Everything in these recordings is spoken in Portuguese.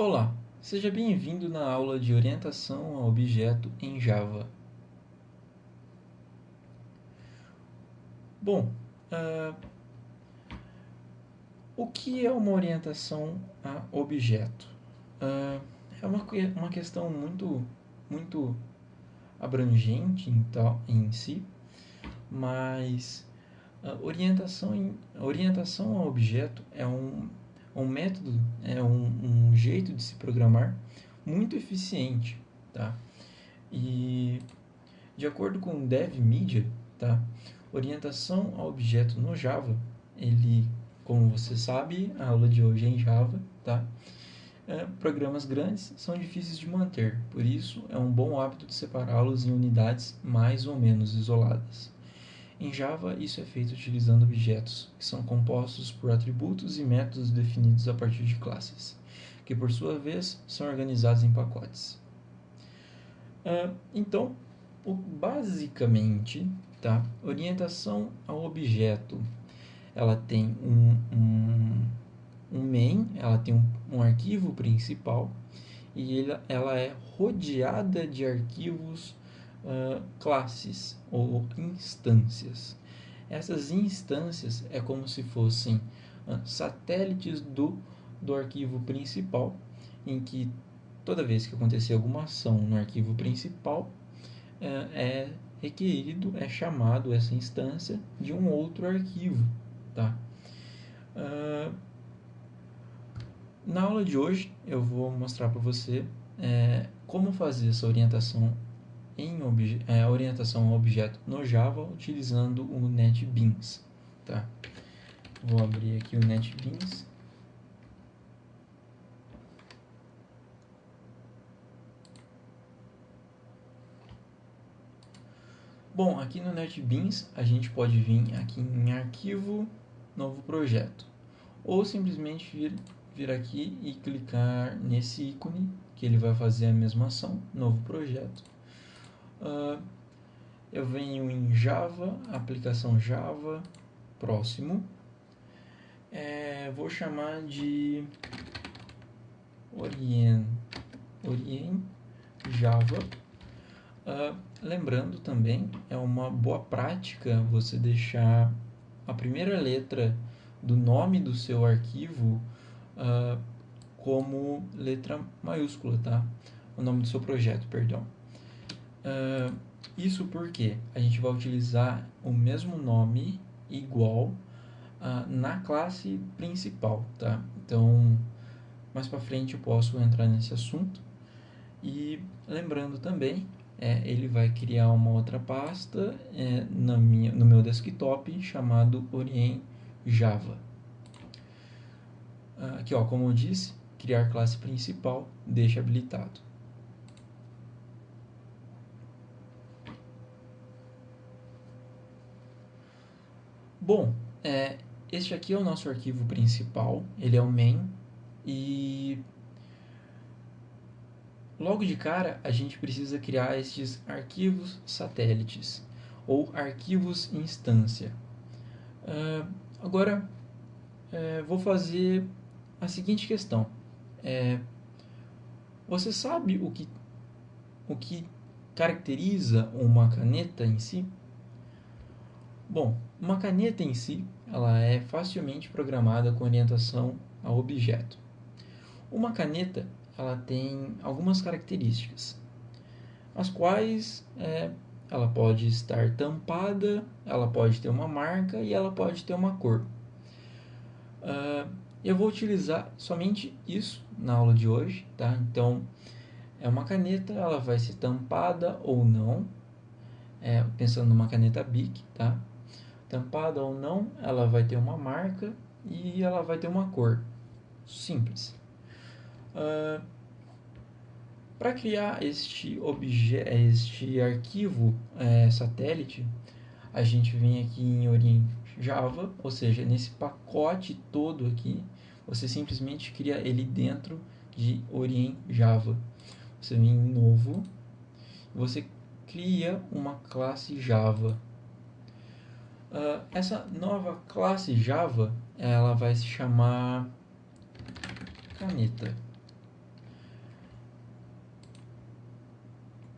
Olá, seja bem-vindo na aula de orientação a objeto em Java. Bom, uh, o que é uma orientação a objeto? Uh, é uma, uma questão muito, muito abrangente em, em si, mas a orientação, em, orientação a objeto é um um método, é um, um jeito de se programar muito eficiente, tá? E de acordo com o DevMedia, tá? Orientação a objeto no Java, ele, como você sabe, a aula de hoje é em Java, tá? É, programas grandes são difíceis de manter, por isso é um bom hábito de separá-los em unidades mais ou menos isoladas. Em Java, isso é feito utilizando objetos, que são compostos por atributos e métodos definidos a partir de classes, que por sua vez são organizados em pacotes. Uh, então, o, basicamente, tá? orientação ao objeto, ela tem um, um, um main, ela tem um, um arquivo principal, e ela, ela é rodeada de arquivos uh, classes ou instâncias. Essas instâncias é como se fossem uh, satélites do, do arquivo principal, em que toda vez que acontecer alguma ação no arquivo principal, uh, é requerido, é chamado essa instância de um outro arquivo. Tá? Na aula de hoje eu vou mostrar para você é, como fazer essa orientação em é, orientação a objeto no Java utilizando o NetBeans. Tá? Vou abrir aqui o NetBeans. Bom, aqui no NetBeans a gente pode vir aqui em arquivo, novo projeto. Ou simplesmente vir, vir aqui e clicar nesse ícone que ele vai fazer a mesma ação, novo projeto Uh, eu venho em Java, aplicação Java, próximo. É, vou chamar de Orient, Orient Java. Uh, lembrando também, é uma boa prática você deixar a primeira letra do nome do seu arquivo uh, como letra maiúscula, tá? O nome do seu projeto, perdão. Uh, isso porque a gente vai utilizar o mesmo nome igual uh, na classe principal, tá? Então, mais para frente eu posso entrar nesse assunto. E lembrando também, é, ele vai criar uma outra pasta é, na minha, no meu desktop chamado Orient Java. Uh, aqui, ó, como eu disse, criar classe principal, deixa habilitado. Bom, é, este aqui é o nosso arquivo principal, ele é o main, e logo de cara a gente precisa criar estes arquivos satélites, ou arquivos instância. Uh, agora, é, vou fazer a seguinte questão. É, você sabe o que, o que caracteriza uma caneta em si? Bom, uma caneta em si, ela é facilmente programada com orientação a objeto. Uma caneta, ela tem algumas características, as quais é, ela pode estar tampada, ela pode ter uma marca e ela pode ter uma cor. Uh, eu vou utilizar somente isso na aula de hoje, tá? Então, é uma caneta, ela vai ser tampada ou não, é, pensando numa caneta BIC, tá? Tampada ou não, ela vai ter uma marca e ela vai ter uma cor. Simples. Uh, Para criar este, este arquivo é, satélite, a gente vem aqui em Orient Java, ou seja, nesse pacote todo aqui, você simplesmente cria ele dentro de Orient Java. Você vem em novo, você cria uma classe Java ah, essa nova classe Java, ela vai se chamar caneta.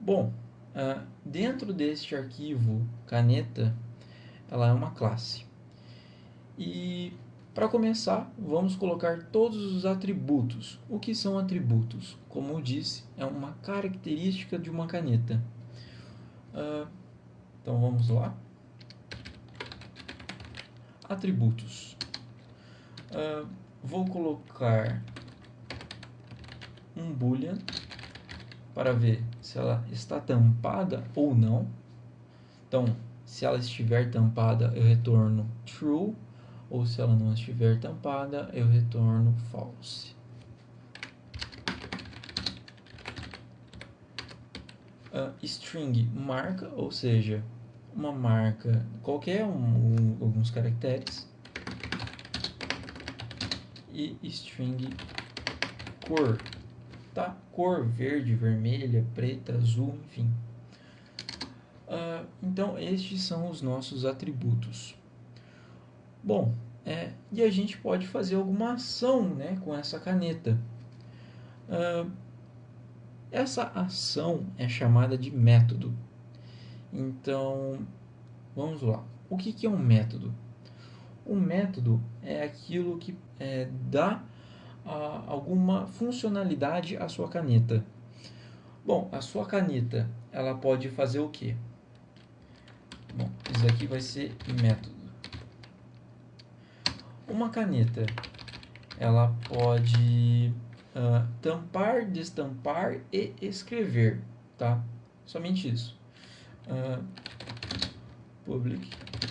Bom, uh, dentro deste arquivo caneta, ela é uma classe. E para começar, vamos colocar todos os atributos. O que são atributos? Como eu disse, é uma característica de uma caneta. Uh, então vamos lá. Atributos. Uh, vou colocar um boolean para ver se ela está tampada ou não. Então, se ela estiver tampada, eu retorno true, ou se ela não estiver tampada, eu retorno false. Uh, string marca, ou seja, uma marca qualquer, um, um, alguns caracteres. E string cor, tá? Cor verde, vermelha, preta, azul, enfim. Uh, então, estes são os nossos atributos. Bom, é, e a gente pode fazer alguma ação né, com essa caneta. Uh, essa ação é chamada de método. Então, vamos lá. O que, que é um método? Um método é aquilo que é, dá a, alguma funcionalidade à sua caneta. Bom, a sua caneta, ela pode fazer o quê? Bom, isso aqui vai ser método. Uma caneta, ela pode uh, tampar, destampar e escrever, tá? Somente isso. Uh, public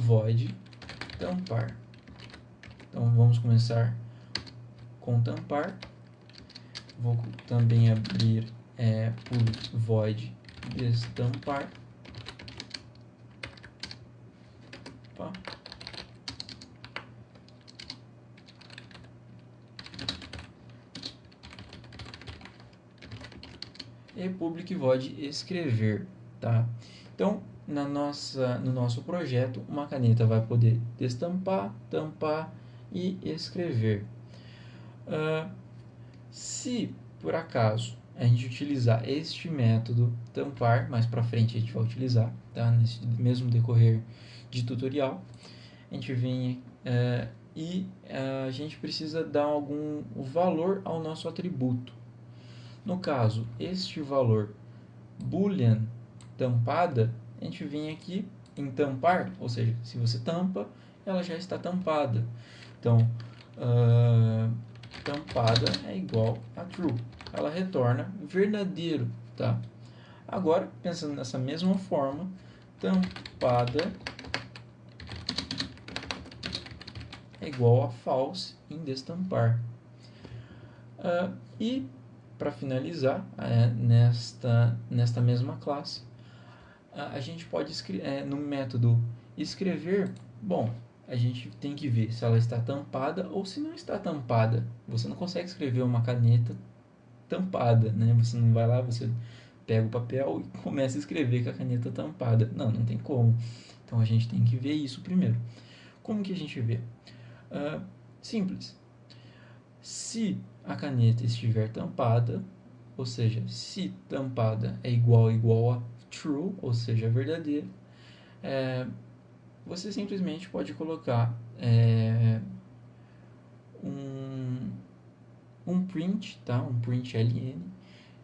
void tampar. Então vamos começar com tampar. Vou também abrir é, public void destampar. Opa. E public void escrever, tá? Então, na nossa, no nosso projeto, uma caneta vai poder destampar, tampar e escrever. Uh, se por acaso a gente utilizar este método tampar, mais para frente a gente vai utilizar, tá? nesse mesmo decorrer de tutorial, a gente vem uh, e uh, a gente precisa dar algum valor ao nosso atributo. No caso, este valor boolean tampada a gente vem aqui em tampar, ou seja, se você tampa, ela já está tampada. Então, uh, tampada é igual a true. Ela retorna verdadeiro, tá? Agora, pensando nessa mesma forma, tampada é igual a false em destampar. Uh, e, para finalizar, é, nesta, nesta mesma classe, a gente pode é, no método escrever, bom, a gente tem que ver se ela está tampada ou se não está tampada. Você não consegue escrever uma caneta tampada, né? Você não vai lá, você pega o papel e começa a escrever com a caneta tampada. Não, não tem como. Então a gente tem que ver isso primeiro. Como que a gente vê? Uh, simples. Se a caneta estiver tampada, ou seja, se tampada é igual igual a true, ou seja, verdadeiro, é, você simplesmente pode colocar é, um, um print, tá? um print ln,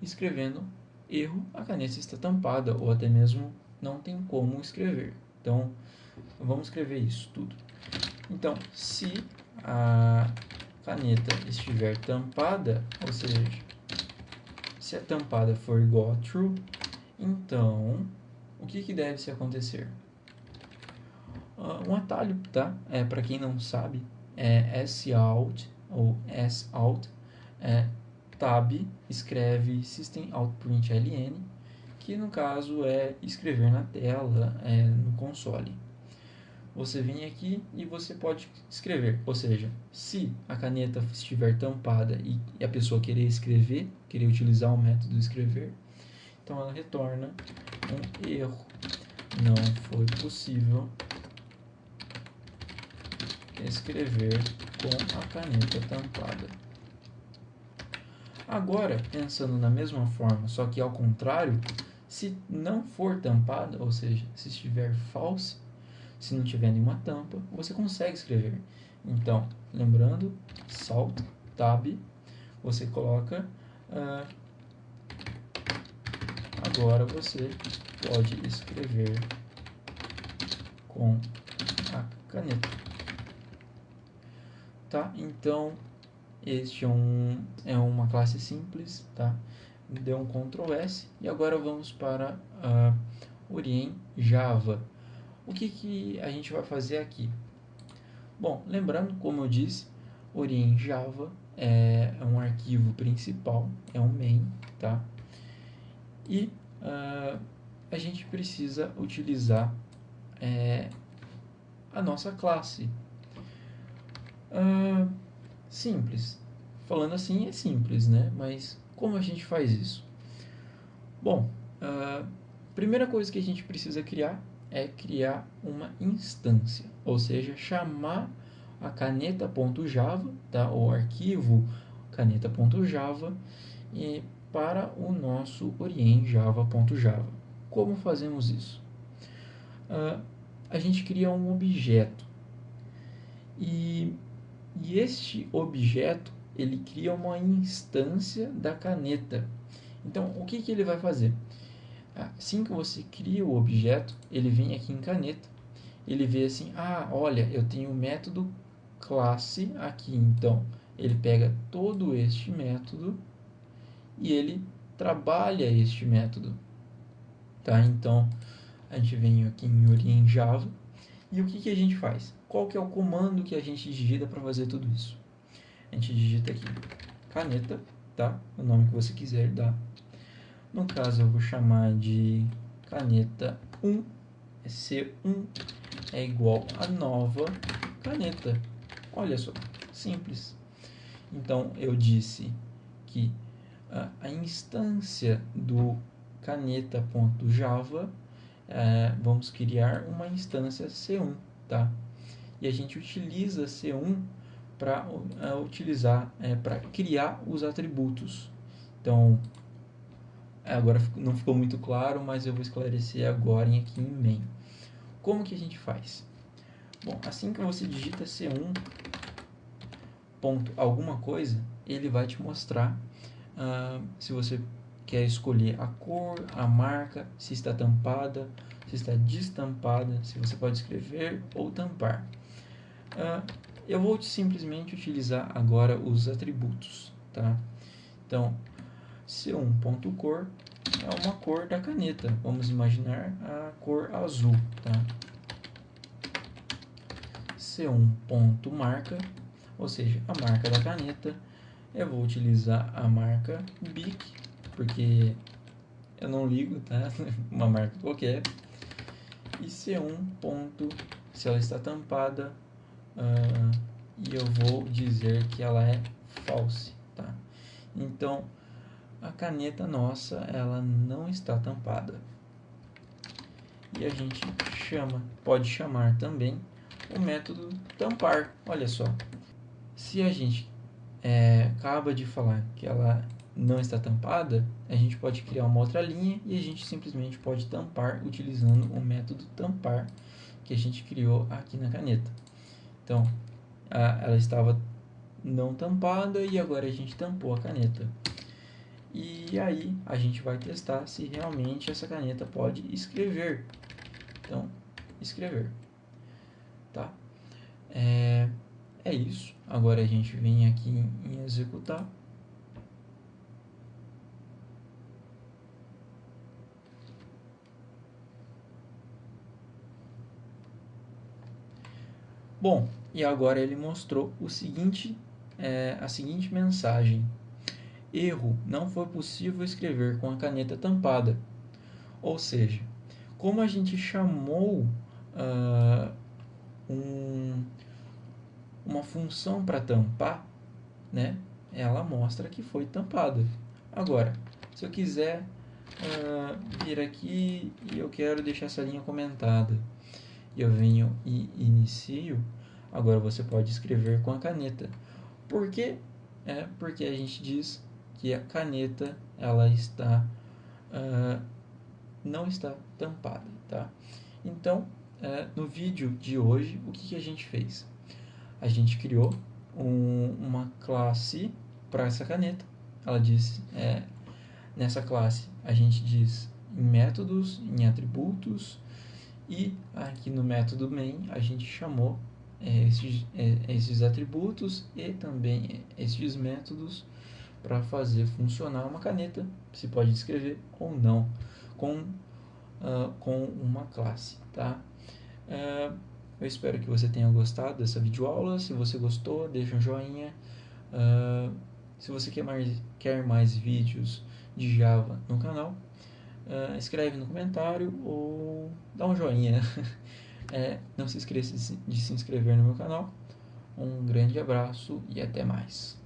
escrevendo erro, a caneta está tampada, ou até mesmo não tem como escrever. Então, vamos escrever isso tudo. Então, se a caneta estiver tampada, ou seja, se a tampada for igual a true, então, o que, que deve se acontecer? Uh, um atalho, tá? É, para quem não sabe, é sout ou sout, é, tab escreve system outprint ln, que no caso é escrever na tela, é, no console. Você vem aqui e você pode escrever, ou seja, se a caneta estiver tampada e a pessoa querer escrever, querer utilizar o método escrever, então ela retorna um erro. Não foi possível escrever com a caneta tampada. Agora, pensando na mesma forma, só que ao contrário, Se não for tampada, ou seja, se estiver false, se não tiver nenhuma tampa, você consegue escrever. Então, lembrando, Salt Tab, você coloca. Uh, agora você pode escrever com a caneta. Tá? Então, este é, um, é uma classe simples, tá? Deu um Ctrl S e agora vamos para uh, Orien Java. O que, que a gente vai fazer aqui? Bom, lembrando, como eu disse, Orien Java é um arquivo principal, é um main, tá? E uh, a gente precisa utilizar é, a nossa classe. Uh, simples. Falando assim é simples, né? Mas como a gente faz isso? Bom, a uh, primeira coisa que a gente precisa criar é criar uma instância, ou seja, chamar a caneta.java, tá? o arquivo caneta.java, para o nosso orienjava.java. Como fazemos isso? Uh, a gente cria um objeto e, e este objeto ele cria uma instância da caneta. Então, o que, que ele vai fazer? Assim que você cria o objeto, ele vem aqui em caneta, ele vê assim, ah, olha, eu tenho o método classe aqui, então ele pega todo este método e ele trabalha este método, tá? Então a gente vem aqui em Orient Java e o que, que a gente faz? Qual que é o comando que a gente digita para fazer tudo isso? A gente digita aqui caneta, tá? O nome que você quiser dar no caso, eu vou chamar de caneta 1. C1 é igual a nova caneta. Olha só, simples. Então, eu disse que a, instância do caneta.java, é, vamos criar uma instância C1, tá? E a gente utiliza C1 para utilizar, é, para criar os atributos. Então, Agora não ficou muito claro, mas eu vou esclarecer agora em aqui em main. Como que a gente faz? Bom, assim que você digita C1 ponto alguma coisa, ele vai te mostrar uh, se você quer escolher a cor, a marca, se está tampada, se está destampada, se você pode escrever ou tampar. Uh, eu vou simplesmente utilizar agora os atributos, tá? Então, C1.cor é uma cor da caneta. Vamos imaginar a cor azul, tá? C1.marca, ou seja, a marca da caneta. Eu vou utilizar a marca BIC, porque eu não ligo, tá? uma marca qualquer. E C1. se ela está tampada, uh, e eu vou dizer que ela é false, tá? Então, a caneta nossa ela não está tampada. E a gente chama, pode chamar também o método tampar. Olha só, se a gente é, acaba de falar que ela não está tampada, a gente pode criar uma outra linha e a gente simplesmente pode tampar utilizando o método tampar que a gente criou aqui na caneta. Então, a, ela estava não tampada e agora a gente tampou a caneta. E aí a gente vai testar se realmente essa caneta pode escrever. Então, escrever. Tá? É, é isso. Agora a gente vem aqui em executar. Bom, e agora ele mostrou o seguinte, é, a seguinte mensagem Erro, não foi possível escrever com a caneta tampada. Ou seja, como a gente chamou uh, um, uma função para tampar, né, ela mostra que foi tampada. Agora, se eu quiser uh, vir aqui e eu quero deixar essa linha comentada, eu venho e inicio, agora você pode escrever com a caneta. Por quê? É porque a gente diz que a caneta ela está uh, não está tampada, tá? Então, é, no vídeo de hoje, o que, que a gente fez? A gente criou um, uma classe para essa caneta. Ela diz, é, nessa classe a gente diz em métodos, em atributos e aqui no método main a gente chamou é, esses, é, esses atributos e também esses métodos para fazer funcionar uma caneta, se pode escrever ou não, com, uh, com uma classe, tá? Uh, eu espero que você tenha gostado dessa videoaula, se você gostou, deixa um joinha, uh, se você quer mais, quer mais vídeos de Java no canal, uh, escreve no comentário ou dá um joinha. é, não se esqueça de se inscrever no meu canal. Um grande abraço e até mais.